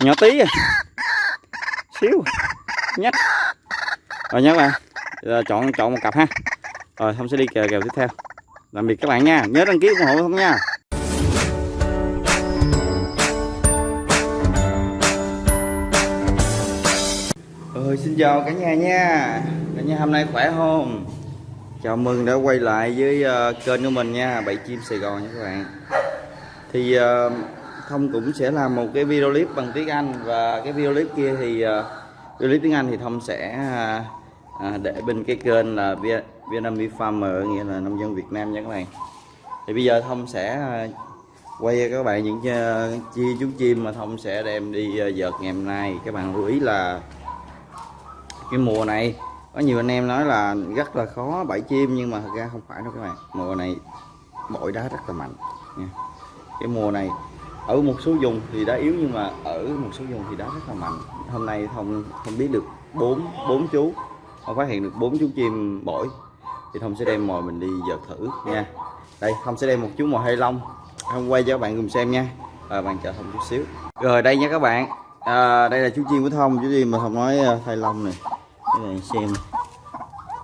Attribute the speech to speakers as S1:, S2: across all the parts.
S1: nhỏ tí à. Xíu. Nhắc. Rồi nhớ bạn. Chọn chọn một cặp ha. Rồi không sẽ đi kèo kèo tiếp theo. Tạm biệt các bạn nha. Nhớ đăng ký ủng hộ không nha. Ơi xin chào cả nhà nha. Cả nhà hôm nay khỏe không? Chào mừng đã quay lại với uh, kênh của mình nha. Bảy chim Sài Gòn nha các bạn. Thì uh, Thông cũng sẽ làm một cái video clip bằng tiếng Anh. Và cái video clip kia thì uh, Video clip tiếng Anh thì Thông sẽ uh, để bên cái kênh là Việt- Vietnamese Farmer Nghĩa là nông dân Việt Nam nha các bạn. Thì bây giờ Thông sẽ uh, quay cho các bạn những uh, chi chú chim mà Thông sẽ đem đi uh, dợt ngày hôm nay. Các bạn lưu ý là cái mùa này có nhiều anh em nói là rất là khó bẫy chim nhưng mà thật ra không phải đâu các bạn. Mùa này bội đá rất là mạnh nha. cái mùa này ở một số vùng thì đá yếu nhưng mà ở một số vùng thì đá rất là mạnh. Hôm nay thông không biết được bốn bốn chú. Không phát hiện được bốn chú chim bổi. Thì thông sẽ đem mồi mình đi vợt thử nha. Đây thông sẽ đem một chú mồi hay lông thông quay cho các bạn cùng xem nha. Và bạn chờ thông chút xíu. Rồi đây nha các bạn. À, đây là chú chim của thông chú chim mà thông nói à, thay lông này. Các bạn xem.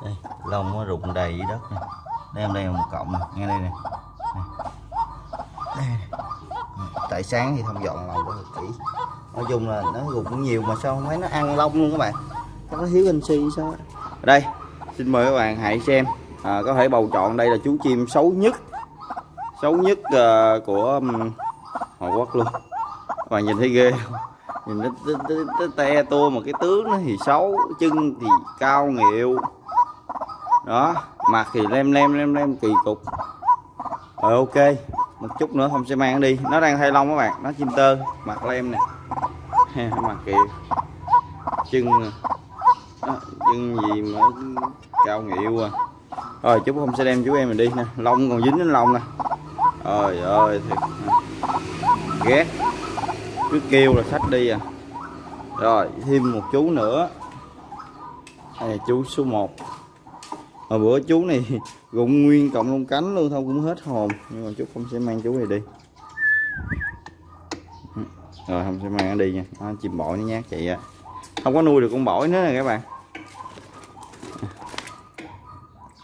S1: Đây lông nó rụng đầy dưới đất nè. Đây đây là một cọng nghe đây nè. Đây tại sáng thì thông dọn lông rất là kỹ. Nói chung là nó cũng nhiều mà sao không thấy nó ăn lông luôn các bạn. Nó thiếu canxi sao. Ở đây xin mời các bạn hãy xem. À, có thể bầu chọn đây là chú chim xấu nhất. Xấu nhất ờ, của um, Hàn Quốc luôn. Các bạn nhìn thấy ghê không? Nhìn nó, nó, nó, nó te tua mà cái tướng nó thì xấu chân thì cao nghịu. Đó mặt thì lem lem lem lem kỳ cục. Rồi ok một chút nữa không sẽ mang đi. Nó đang thay lông các bạn. Nó chim tơ mặt lem nè. Mặt kìa. Chân đó, chân gì mà cao nghịu à. Rồi chú không sẽ đem chú em mình đi nè. Lông còn dính đến lông nè. Trời ơi thiệt. Ghét. Cứ kêu là sách đi à. Rồi thêm một chú nữa. Đây là chú số 1 hồi bữa chú này rụng nguyên cộng lông cánh luôn thôi cũng hết hồn. Nhưng mà chú không sẽ mang chú này đi. Ừ, rồi không sẽ mang nó đi nha. Nó chim bội nó nhát chị ạ không có nuôi được con bổi nữa nè các bạn. À,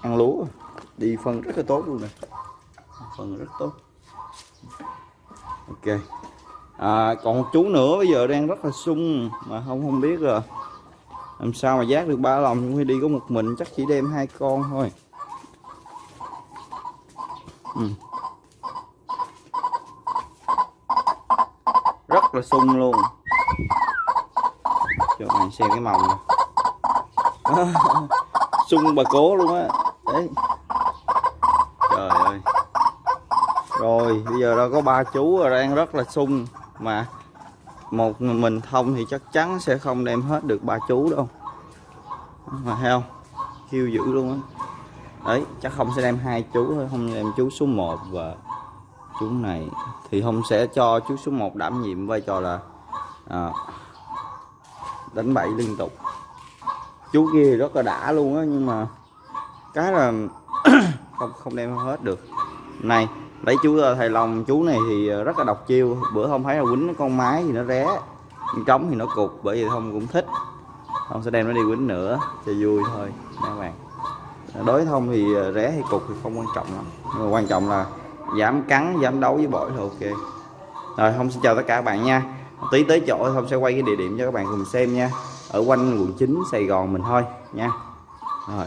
S1: ăn lúa. Đi phân rất là tốt luôn nè. Phân rất tốt. Ok. À, còn một chú nữa bây giờ đang rất là sung mà không không biết rồi làm sao mà giác được ba lòng khi đi có một mình, chắc chỉ đem hai con thôi. Ừ. rất là sung luôn. Cho bạn xem cái màu này. Sung bà cố luôn á. Đấy. Trời ơi. Rồi, bây giờ đâu có ba chú, rồi đang rất là sung mà một mình thông thì chắc chắn sẽ không đem hết được ba chú đâu. Mà thấy không? Kêu dữ luôn á. Đấy chắc không sẽ đem hai chú thôi không đem chú số 1 và chú này. Thì không sẽ cho chú số 1 đảm nhiệm vai trò là à, đánh bậy liên tục. Chú kia rất là đã luôn á nhưng mà cái là không không đem hết được. Này lấy chú thầy lòng chú này thì rất là độc chiêu. Bữa không thấy là quýnh con mái thì nó ré, con trống thì nó cục, bởi vì không cũng thích. Không sẽ đem nó đi quýnh nữa, cho vui thôi, nha các bạn. Đối thông thì ré hay cục thì không quan trọng lắm. Nhưng mà quan trọng là dám cắn, dám đấu với bội thì ok. Rồi không xin chào tất cả các bạn nha. Tí tới chỗ không sẽ quay cái địa điểm cho các bạn cùng xem nha. Ở quanh quận 9 Sài Gòn mình thôi, nha. Rồi.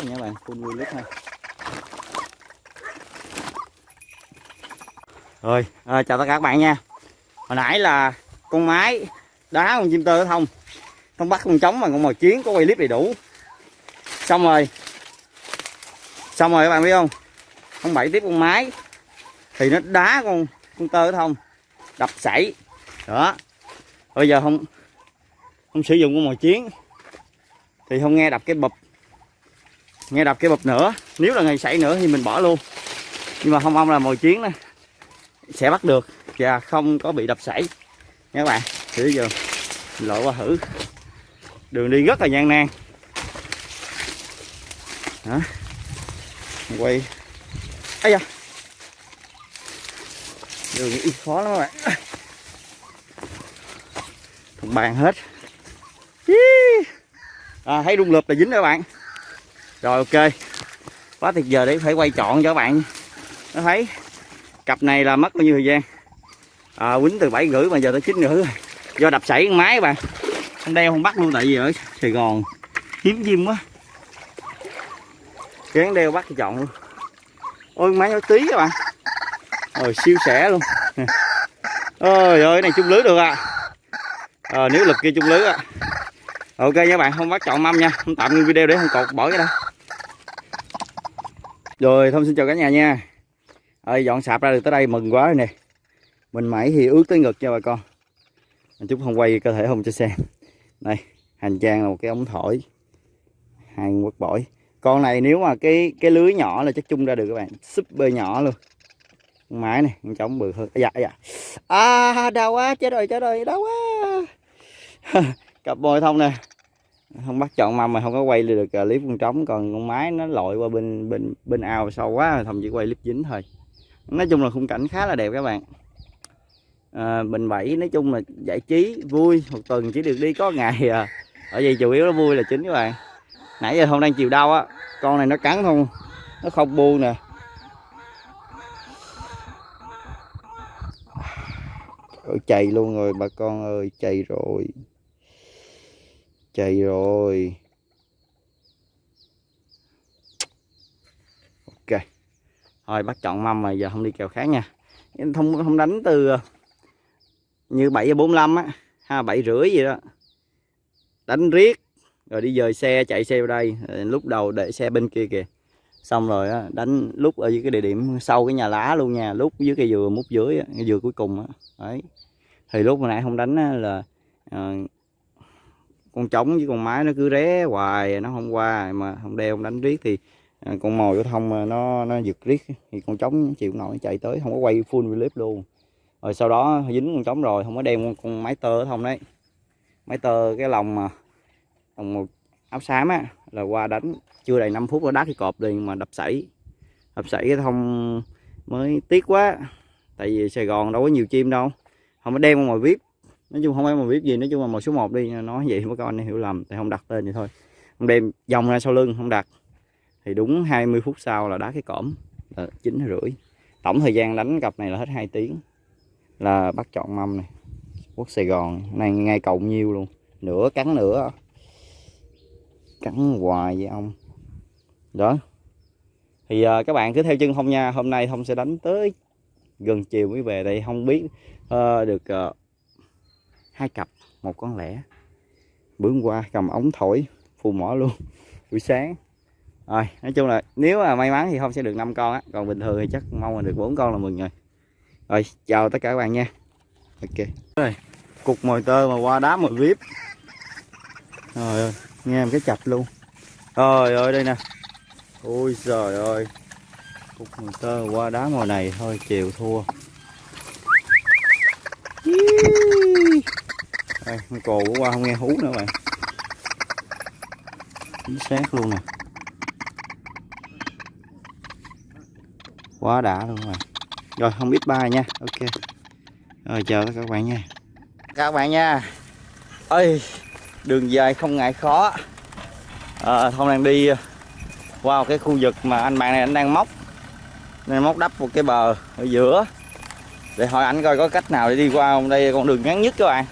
S1: Lít nha nha bạn full wheel lít ha rồi à, chào tất cả các bạn nha. Hồi nãy là con mái đá con chim tơ thông. Không bắt con trống mà con mồi chiến có quay clip đầy đủ. Xong rồi. Xong rồi các bạn biết không? Con bảy tiếp con mái thì nó đá con con tơ thông. Đập sảy. Đó. Bây giờ không không sử dụng con mồi chiến. Thì không nghe đập cái bụp nghe đập cái bụp nữa. Nếu là ngày sảy nữa thì mình bỏ luôn. Nhưng mà không mong là mồi chiến này sẽ bắt được. Và không có bị đập sảy. Nha các bạn. Thử giờ lộ qua thử. Đường đi rất là gian nan. Đó quay. Ấy da. Đường đi khó lắm các bạn. Thùng bàn hết. À, thấy rung lượp là dính đó các bạn rồi ok. Quá tuyệt vời để phải quay chọn cho các bạn. Nó thấy cặp này là mất bao nhiêu thời gian? À, quýnh từ bảy rưỡi mà giờ tới chín rưỡi rồi. Do đập sảy con máy bạn không đeo không bắt luôn tại vì ở sài gòn hiếm chim quá. Kén đeo bắt thì chọn luôn. Ôi máy nó tí các bạn rồi siêu sẻ luôn. Ôi ơi này chung lưới được à, à nếu lực kia chung lưới à. Ok nha bạn không bắt chọn mâm nha. Không tạm ngưng video để không cột bỏ cái đó rồi, thông xin chào cả nhà nha. Ơi dọn sạp ra được tới đây mừng quá rồi nè. Mình mãi thì ướt tới ngực nha bà con. Chút không quay cơ thể không cho xem. Đây, hành trang là một cái ống thổi. Hai quất bổi con này nếu mà cái cái lưới nhỏ là chắc chung ra được các bạn. Super nhỏ luôn. Con mái này, con trống bự hơn. Dạ dạ. À đau quá, chết rồi chết rồi, đau quá. Cặp bồi thông nè không bắt chọn mâm mà không có quay được ờ, clip con trống còn con mái nó lội qua bên bên bên ao sâu quá thầm chỉ quay clip dính thôi. Nói chung là khung cảnh khá là đẹp các bạn. À, bình bảy nói chung là giải trí vui một tuần chỉ được đi có ngày à ở vậy chủ yếu nó vui là chính các bạn. Nãy giờ không đang chiều đau á con này nó cắn không nó không buông nè. Chạy luôn rồi bà con ơi chạy rồi chạy rồi. Ok. Thôi bắt chọn mâm mà giờ không đi kèo khác nha. Không không đánh từ ờ, như bảy bốn mươi á ha bảy rưỡi gì đó. Đánh riết rồi đi dời xe chạy xe vào đây. Lúc đầu để xe bên kia kìa. Xong rồi á, đánh lúc ở dưới cái địa điểm sau cái nhà lá luôn nha lúc dưới cây dừa mút dưới cái dừa cuối cùng á. Đấy. Thì lúc hồi nãy không đánh á, là ờ, con trống với con mái nó cứ ré hoài nó không qua mà không đeo không đánh riết thì à, con mồi của thông à, nó nó giật riết thì con trống chịu nổi chạy tới không có quay full clip luôn. Rồi sau đó dính con trống rồi không có đem con, con máy tơ thông đấy. Máy tơ cái lòng mà lòng một áo xám á là qua đánh chưa đầy 5 phút nó đá cái cọp liền mà đập sảy. Đập sảy cái thông mới tiếc quá tại vì Sài Gòn đâu có nhiều chim đâu không có đem mồi vip nói chung không ai mà biết gì nói chung là một số 1 đi nói vậy mấy có con hiểu lầm tại không đặt tên vậy thôi. Không đem dòng ra sau lưng không đặt. Thì đúng 20 phút sau là đá cái cõm là ờ, chín rưỡi. Tổng thời gian đánh cặp này là hết 2 tiếng. Là bắt chọn mâm này. Quốc Sài Gòn này ngay cộng nhiêu luôn. Nửa cắn nữa cắn hoài với ông. Đó. Thì uh, các bạn cứ theo chân thông nha. Hôm nay thông sẽ đánh tới gần chiều mới về. Đây không biết uh, được uh, hai cặp, một con lẻ. Bữa qua, cầm ống thổi phù mỏ luôn. Buổi sáng. Rồi, nói chung là nếu mà may mắn thì không sẽ được 5 con á. Còn bình thường thì chắc mong là được bốn con là mừng rồi. Rồi, chào tất cả các bạn nha. Ok. Rồi, cục mồi tơ mà qua đá mồi vip. Rồi ơi, nghe em cái chạch luôn. Rồi ơi, đây nè. Ôi, trời ơi. Cục mồi tơ qua đá mồi này thôi chiều thua. Đây con cồ của qua không nghe hú nữa bạn. Chính xác luôn nè. Quá đã luôn rồi rồi không biết bay nha. Ok. Rồi chào các bạn nha. Các bạn nha. Ơi đường dài không ngại khó. À, thông đang đi ờ, qua cái khu vực mà anh bạn này anh đang móc. Nên móc đắp một cái bờ ở giữa. Để hỏi anh coi có cách nào để đi qua không? Đây con đường ngắn nhất các bạn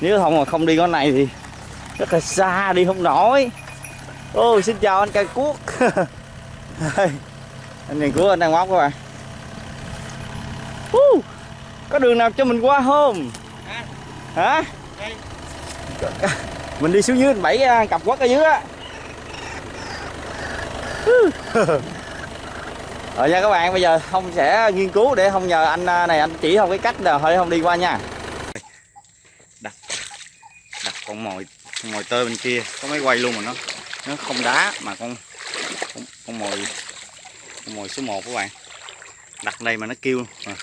S1: nếu không mà không đi con này thì rất là xa đi không nổi Ô, xin chào anh cây cuốc Anh nhìn cuốc anh đang móc các bạn uh, Có đường nào cho mình qua không? Hả? Mình đi xuống dưới bảy cặp quất ở dưới á Rồi nha các bạn, bây giờ không sẽ nghiên cứu để không nhờ anh à, này anh chỉ không cái cách nào thôi không đi qua nha. Đặt đặt con mồi con mồi tơi bên kia có máy quay luôn mà nó nó không đá mà con con, con mồi con mồi số 1 các bạn. Đặt đây mà nó kêu à.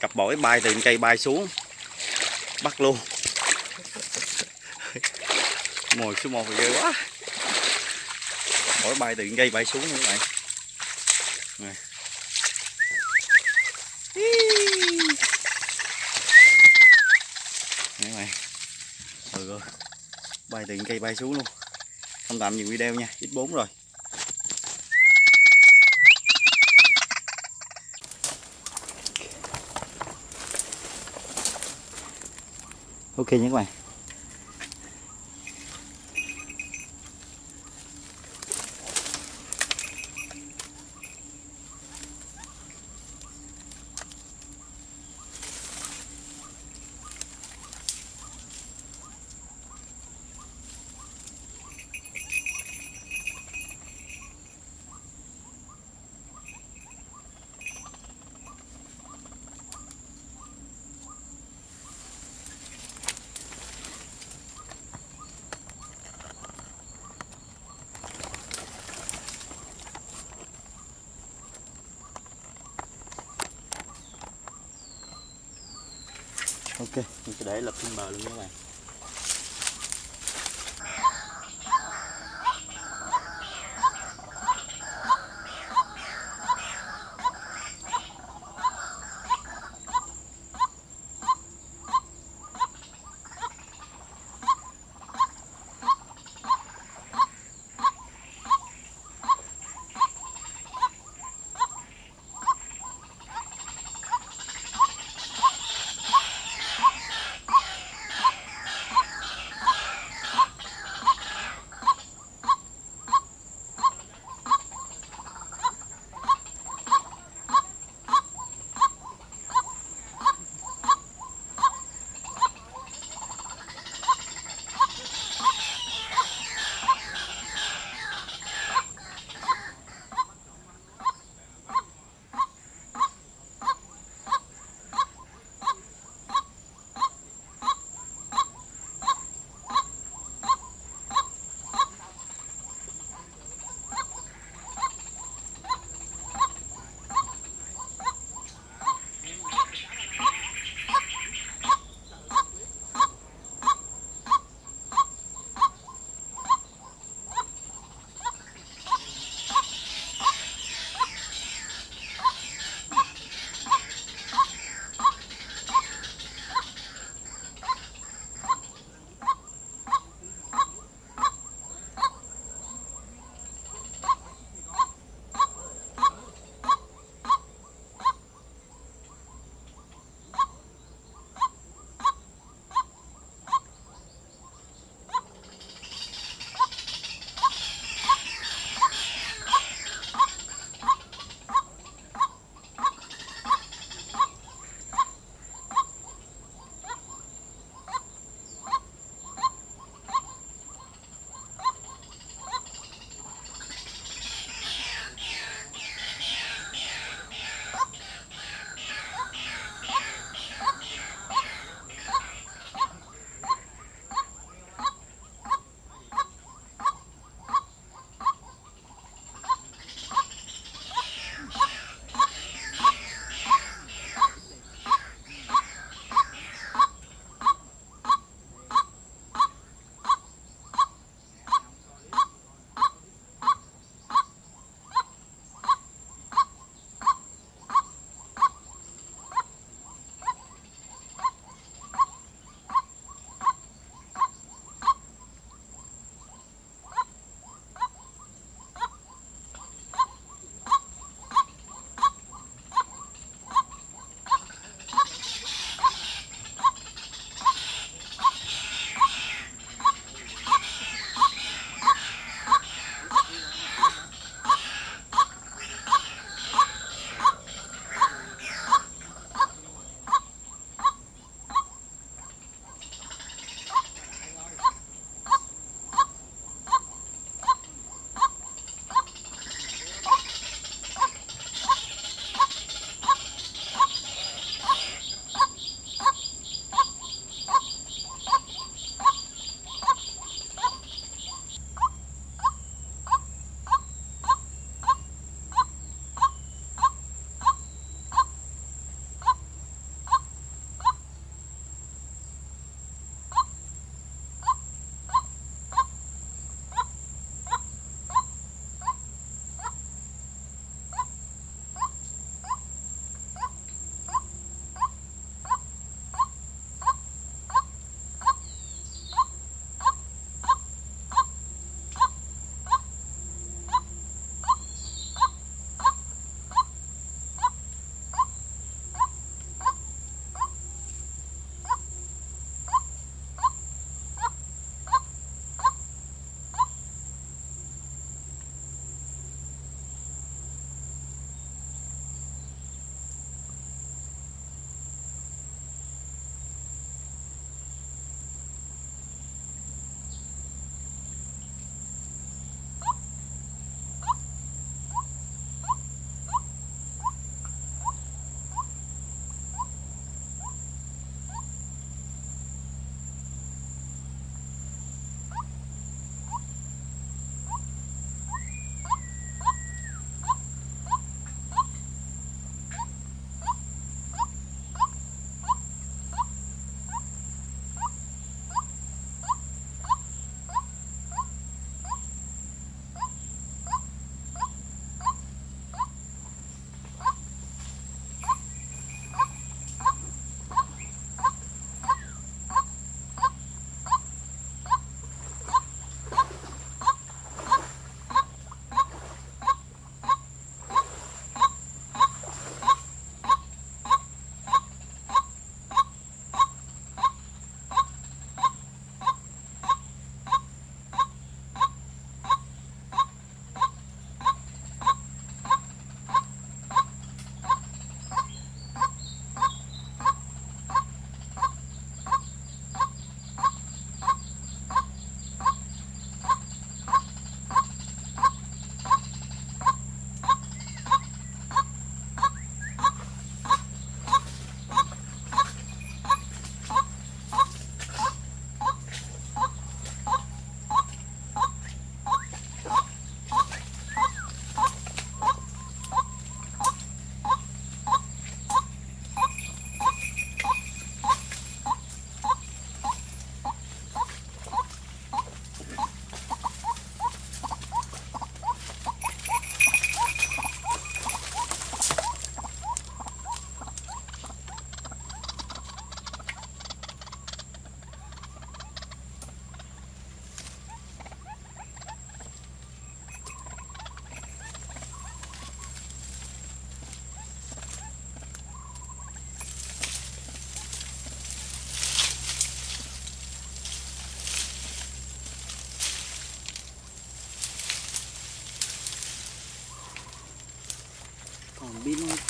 S1: cặp bổi bay từ cây bay xuống bắt luôn. mồi số 1 ghê quá. Bổi bay từ cây bay xuống nữa các bạn. Này. Đấy mày. Ừ rồi. Bay từ cây bay xuống luôn. Không tạm dừng video nha, ít 4 rồi. Ok nhé các bạn. Ok mình sẽ để lập trên bờ luôn các bạn.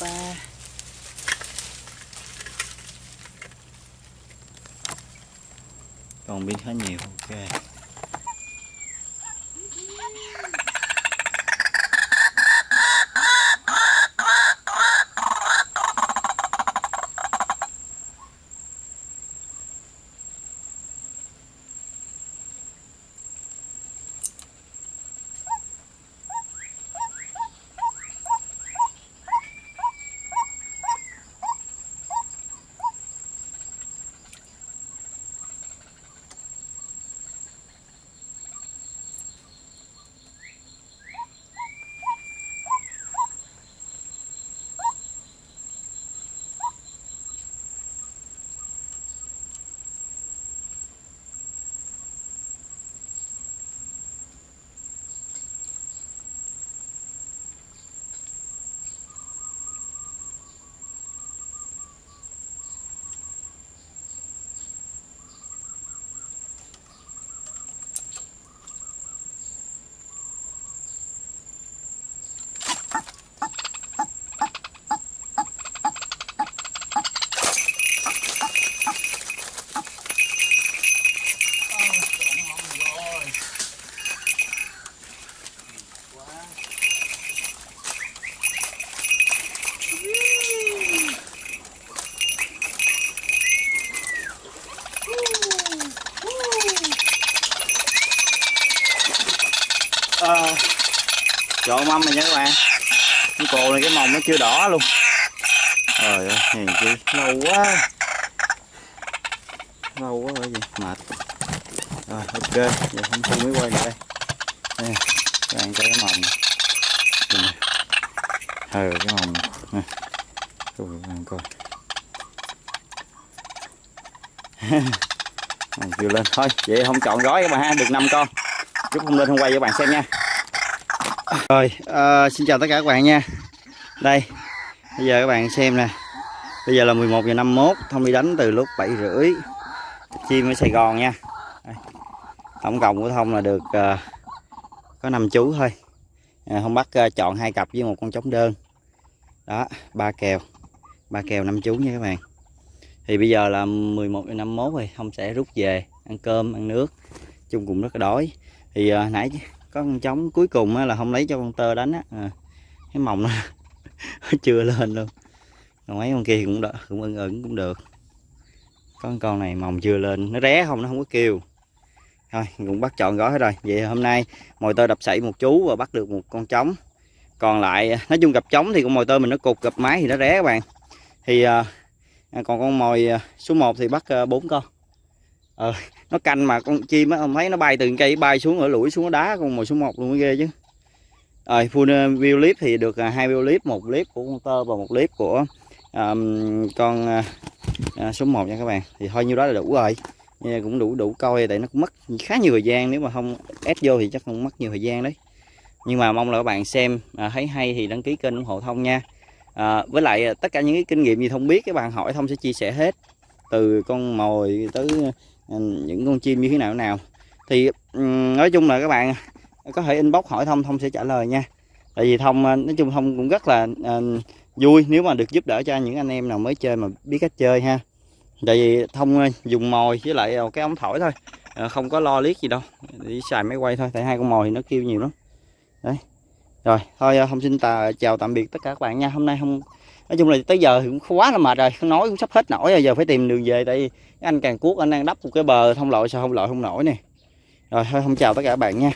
S1: Ba còn pin khá nhiều ok. vừa lên thôi vậy không chọn gói các bạn ha được 5 con. Chút không lên không quay cho bạn xem nha. Rồi uh, xin chào tất cả các bạn nha. Đây bây giờ các bạn xem nè. Bây giờ là 11 giờ 51 thông đi đánh từ lúc 7 rưỡi. Chim ở Sài Gòn nha. Đây. tổng cộng của thông là được uh, có 5 chú thôi. Ờ, à, không bắt uh, chọn hai cặp với một con trống đơn. Đó ba kèo. Ba kèo năm chú nha các bạn thì bây giờ là 11 giờ 51 rồi không sẽ rút về ăn cơm ăn nước. Chung cũng rất là đói. Thì à, nãy có con trống cuối cùng á, là không lấy cho con tơ đánh á. À, cái mồng nó chưa lên luôn. Còn mấy con kia cũng được cũng ưng ưng cũng được. Có con này mồng chưa lên nó ré không nó không có kêu. Thôi cũng bắt chọn gói hết rồi. Vậy hôm nay mồi tơ đập sậy một chú và bắt được một con trống. Còn lại à, nói chung gặp trống thì con mồi tơ mình nó cục gặp máy thì nó ré các bạn. Thì à, À, còn con mồi à, số 1 thì bắt à, bốn con. Ờ, nó canh mà con chim á ông thấy nó bay từ cây bay xuống ở lũi xuống đá con mồi số 1 luôn mới ghê chứ. Rồi full view clip thì được hai view clip một clip của con tơ và một clip của um, con uh, số 1 nha các bạn. Thì thôi nhiêu đó là đủ rồi. Nhưng cũng đủ đủ coi tại nó cũng mất khá nhiều thời gian nếu mà không ép vô thì chắc không mất nhiều thời gian đấy. Nhưng mà mong là các bạn xem à, thấy hay thì đăng ký kênh ủng hộ thông nha à, với lại à, tất cả những cái kinh nghiệm gì thông biết các bạn hỏi thông sẽ chia sẻ hết. Từ con mồi tới à, những con chim như thế nào nào. Thì nói chung là các bạn à, có thể inbox hỏi thông thông sẽ trả lời nha. Tại vì thông nói chung thông cũng rất là uh, vui nếu mà được giúp đỡ cho những anh em nào mới chơi mà biết cách chơi ha. Tại vì thông dùng mồi với lại cái ống thổi thôi. Không có lo liếc gì đâu. Đi xài máy quay thôi tại hai con mồi thì nó kêu nhiều lắm. Đấy rồi thôi ờ, không xin tà, chào tạm biệt tất cả các bạn nha. Hôm nay không nói chung là tới giờ thì cũng quá là mệt rồi nói cũng sắp hết nổi rồi giờ phải tìm đường về tại vì anh càng cuốc anh đang đắp một cái bờ thông lội sao không lội không nổi nè. Rồi thôi không chào tất cả các bạn nha.